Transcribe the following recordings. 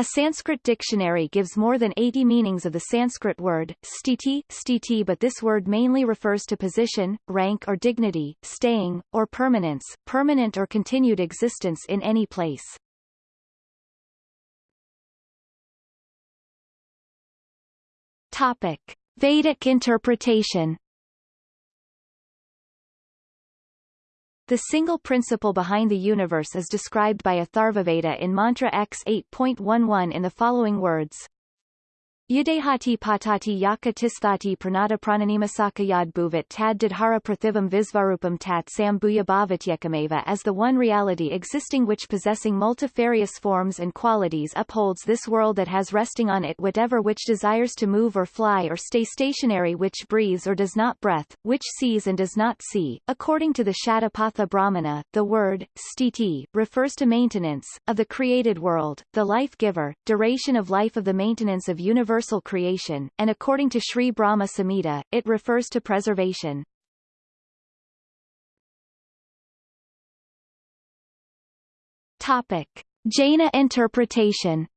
A Sanskrit dictionary gives more than 80 meanings of the Sanskrit word, stiti, stiti but this word mainly refers to position, rank or dignity, staying, or permanence, permanent or continued existence in any place. Topic. Vedic interpretation The single principle behind the universe is described by Atharvaveda in Mantra X 8.11 in the following words. Yadehati patati yaka tisthati pranada prananimasaka bhuvat tad didhara prathivam visvarupam tat sambuya bhavatyekameva as the one reality existing which possessing multifarious forms and qualities upholds this world that has resting on it whatever which desires to move or fly or stay stationary which breathes or does not breath, which sees and does not see. According to the Shatapatha Brahmana, the word, stiti, refers to maintenance, of the created world, the life-giver, duration of life of the maintenance of universal universal creation, and according to Sri Brahma Samhita, it refers to preservation. Topic. Jaina interpretation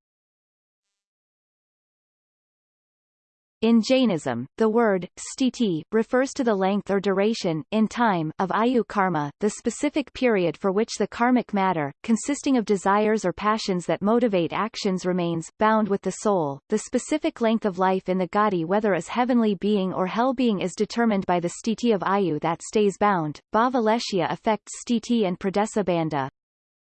In Jainism, the word, stiti, refers to the length or duration, in time, of ayu karma, the specific period for which the karmic matter, consisting of desires or passions that motivate actions remains, bound with the soul. The specific length of life in the gati whether as heavenly being or hell being is determined by the stiti of ayu that stays bound. Bhavaleshya affects stiti and pradesabandha.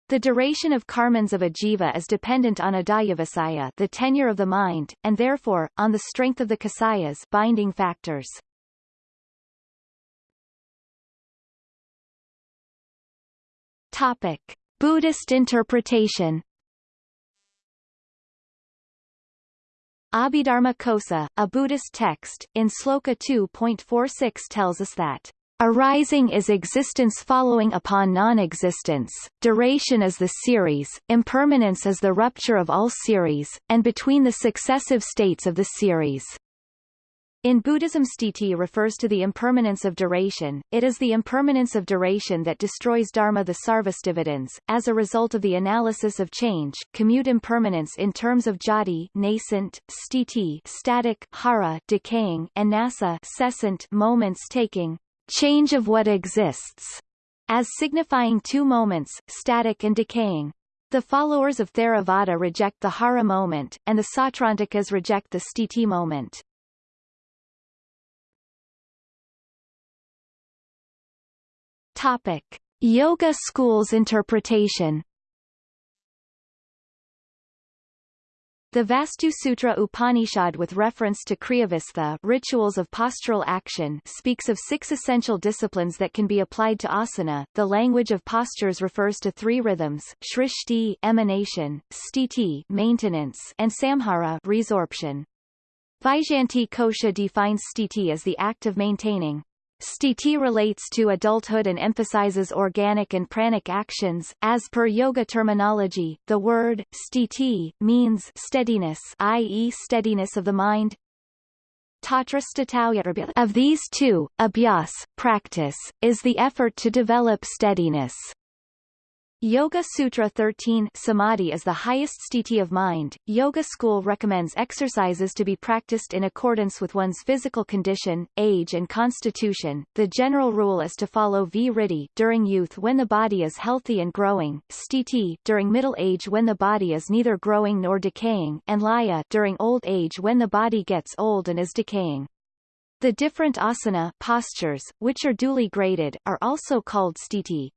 The duration of karmans of a jiva is dependent on adhyavasaya the tenure of the mind, and therefore, on the strength of the kasayas binding factors. Topic. Buddhist interpretation Abhidharma Kosa, a Buddhist text, in Sloka 2.46 tells us that Arising is existence following upon non-existence, duration is the series, impermanence is the rupture of all series, and between the successive states of the series. In Buddhism stiti refers to the impermanence of duration, it is the impermanence of duration that destroys dharma the sarvastivadins, as a result of the analysis of change, commute impermanence in terms of jati nascent, stiti static, hara decaying, and nasa cessant moments taking, change of what exists, as signifying two moments, static and decaying. The followers of Theravada reject the hara moment, and the Sautrantikas reject the stiti moment. Topic. Yoga schools interpretation The Vastu Sutra Upanishad with reference to Kriyavistha rituals of postural action speaks of six essential disciplines that can be applied to asana. The language of postures refers to three rhythms, shrishti emanation, stiti maintenance, and samhara resorption. Vaijayanti Kosha defines stiti as the act of maintaining Stiti relates to adulthood and emphasizes organic and pranic actions. As per yoga terminology, the word stiti means steadiness, i.e. steadiness of the mind. Of these two, abhyas, practice, is the effort to develop steadiness. Yoga Sutra 13 Samadhi is the highest sthiti of mind. Yoga school recommends exercises to be practiced in accordance with one's physical condition, age and constitution. The general rule is to follow vritti during youth when the body is healthy and growing, sthiti during middle age when the body is neither growing nor decaying, and laya during old age when the body gets old and is decaying. The different asana postures, which are duly graded, are also called sthiti.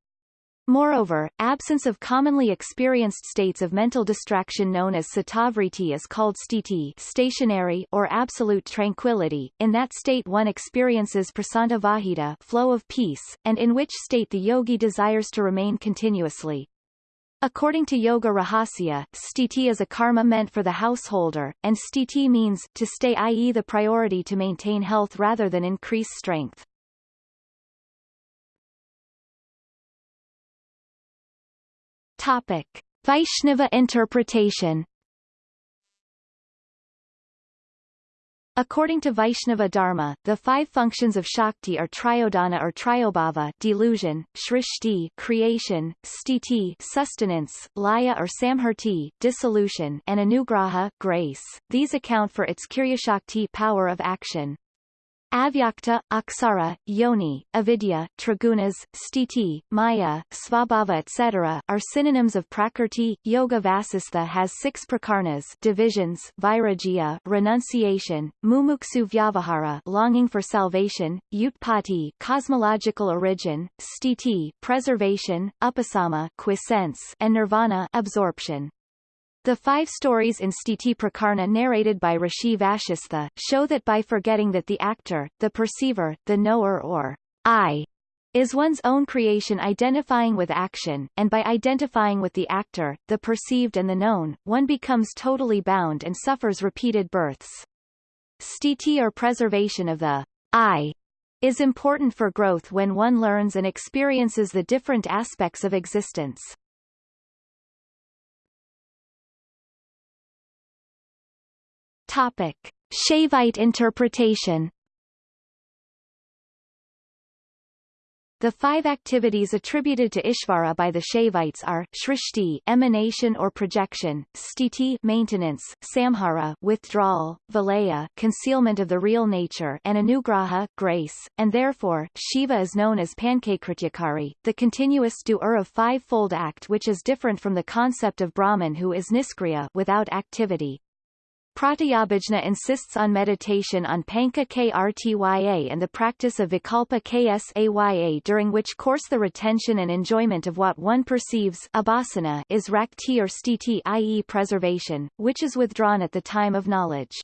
Moreover, absence of commonly experienced states of mental distraction known as satavriti is called stiti stationary or absolute tranquility. In that state one experiences prasanta vahita flow of peace, and in which state the yogi desires to remain continuously. According to Yoga Rahasya, stiti is a karma meant for the householder, and stiti means, to stay i.e. the priority to maintain health rather than increase strength. Topic. Vaishnava interpretation According to Vaishnava Dharma, the five functions of Shakti are Triodhana or Triobhava delusion, Shrishti creation, Stiti sustenance, Laya or Samhriti dissolution, and Anugraha grace. These account for its Kriyashakti power of action. Avyakta, Aksara, Yoni, Avidya, Trigunas, Stiti, Maya, Svabhava etc. are synonyms of Prakrti. Yoga Vasistha has six prakarnas divisions Vairagya renunciation, Mumuksu Vyavahara longing for salvation, Utpati cosmological origin, Stiti preservation, Upasama quiescence, and Nirvana absorption. The five stories in Stiti Prakarna narrated by Rishi Vashistha, show that by forgetting that the actor, the perceiver, the knower or I is one's own creation identifying with action, and by identifying with the actor, the perceived and the known, one becomes totally bound and suffers repeated births. Stiti or preservation of the I is important for growth when one learns and experiences the different aspects of existence. Topic: Shaivite interpretation. The five activities attributed to Ishvara by the Shaivites are Shrishti emanation or projection, Stiti maintenance, Samhara withdrawal, Valaya concealment of the real nature, and Anugraha grace, and therefore Shiva is known as Pankakrityakari, the continuous doer of five-fold act which is different from the concept of Brahman who is niskriya without activity. Pratyabhijna insists on meditation on Panka Krtya and the practice of Vikalpa Ksaya during which course the retention and enjoyment of what one perceives abhasana is rakti or stiti i.e. preservation, which is withdrawn at the time of knowledge.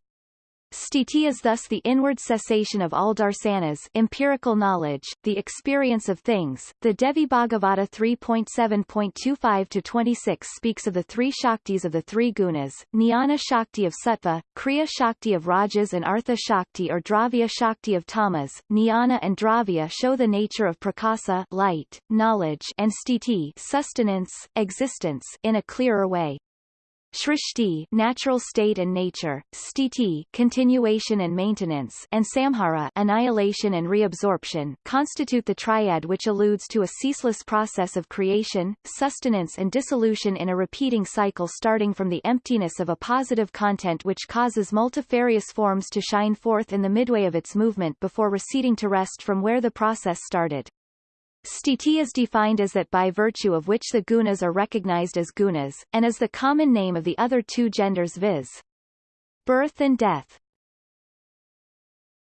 Sthiti is thus the inward cessation of all darsanas empirical knowledge, the experience of things. The Devi Bhagavata 3.7.25-26 speaks of the three Shaktis of the three gunas, Jnana Shakti of Sattva, Kriya Shakti of Rajas and Artha Shakti or Dravya Shakti of Tamas. Jnana and Dravya show the nature of prakasa light, knowledge and sthiti sustenance, existence in a clearer way. Shrishti natural state and nature, Stiti continuation and maintenance, and Samhara annihilation and reabsorption constitute the triad which alludes to a ceaseless process of creation, sustenance and dissolution in a repeating cycle starting from the emptiness of a positive content which causes multifarious forms to shine forth in the midway of its movement before receding to rest from where the process started. Sthiti is defined as that by virtue of which the gunas are recognized as gunas, and as the common name of the other two genders viz. birth and death.